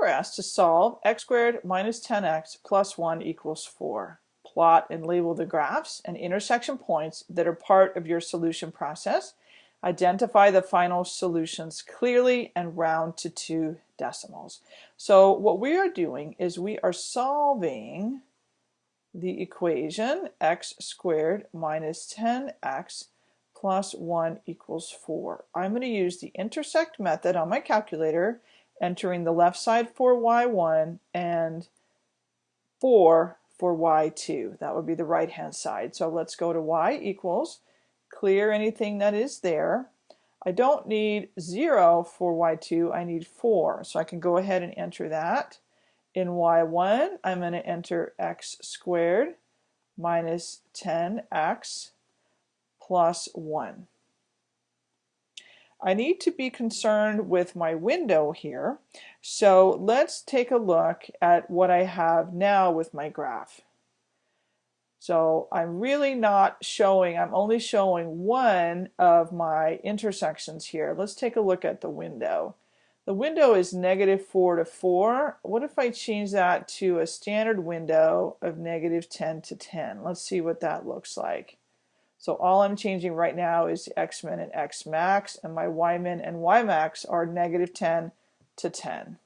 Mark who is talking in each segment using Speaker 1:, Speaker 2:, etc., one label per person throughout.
Speaker 1: we're asked to solve x squared minus 10x plus 1 equals 4. Plot and label the graphs and intersection points that are part of your solution process. Identify the final solutions clearly and round to two decimals. So what we are doing is we are solving the equation x squared minus 10x plus 1 equals 4. I'm going to use the intersect method on my calculator entering the left side for y1 and 4 for y2. That would be the right hand side. So let's go to y equals, clear anything that is there. I don't need 0 for y2, I need 4. So I can go ahead and enter that. In y1, I'm going to enter x squared minus 10x plus 1. I need to be concerned with my window here. So let's take a look at what I have now with my graph. So I'm really not showing, I'm only showing one of my intersections here. Let's take a look at the window. The window is negative 4 to 4. What if I change that to a standard window of negative 10 to 10? Let's see what that looks like. So all I'm changing right now is X-min and X-max, and my Y-min and Y-max are negative 10 to 10.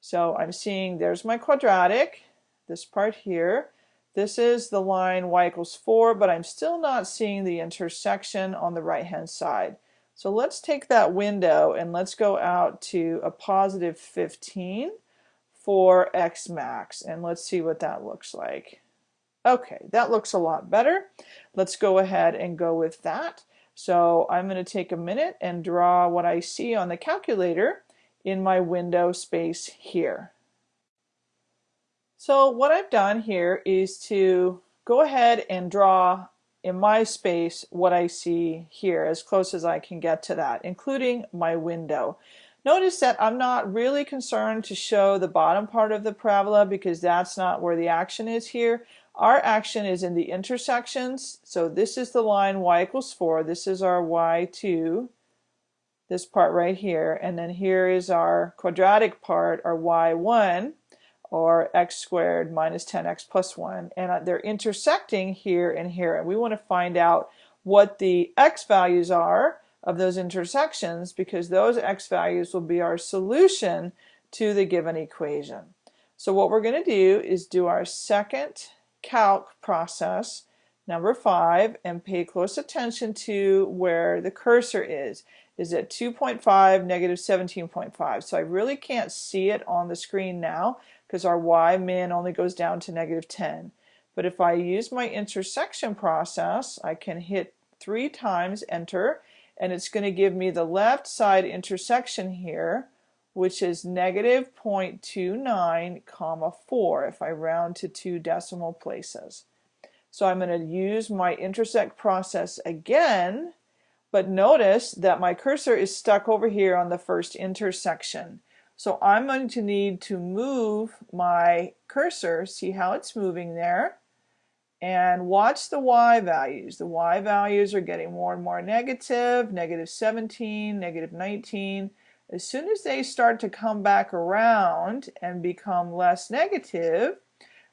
Speaker 1: So I'm seeing there's my quadratic, this part here. This is the line y equals 4, but I'm still not seeing the intersection on the right-hand side. So let's take that window and let's go out to a positive 15 for x max, and let's see what that looks like. Okay, that looks a lot better. Let's go ahead and go with that. So I'm going to take a minute and draw what I see on the calculator in my window space here. So what I've done here is to go ahead and draw in my space what I see here as close as I can get to that, including my window. Notice that I'm not really concerned to show the bottom part of the parabola because that's not where the action is here. Our action is in the intersections. So this is the line y equals 4. This is our y2, this part right here. And then here is our quadratic part, our y1, or x squared minus 10x plus 1. And uh, they're intersecting here and here. And we want to find out what the x values are of those intersections because those x values will be our solution to the given equation. So what we're going to do is do our second calc process, number five, and pay close attention to where the cursor is. Is it 2.5, negative 17.5? So I really can't see it on the screen now because our y min only goes down to negative 10. But if I use my intersection process, I can hit three times enter, and it's going to give me the left side intersection here, which is negative 0.29 comma 4 if I round to two decimal places. So I'm going to use my intersect process again, but notice that my cursor is stuck over here on the first intersection. So I'm going to need to move my cursor, see how it's moving there, and watch the y values. The y values are getting more and more negative, negative 17, negative 19, as soon as they start to come back around and become less negative,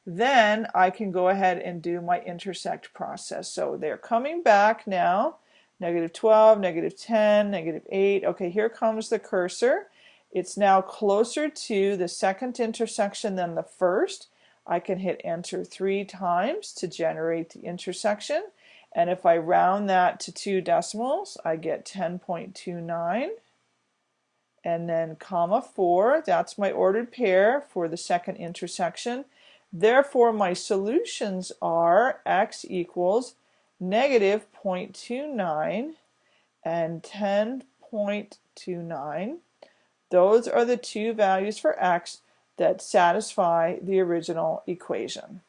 Speaker 1: then I can go ahead and do my intersect process. So they're coming back now, negative 12, negative 10, negative 8. Okay, here comes the cursor. It's now closer to the second intersection than the first. I can hit enter three times to generate the intersection. And if I round that to two decimals, I get 10.29 and then comma 4, that's my ordered pair for the second intersection. Therefore, my solutions are x equals negative 0.29 and 10.29. Those are the two values for x that satisfy the original equation.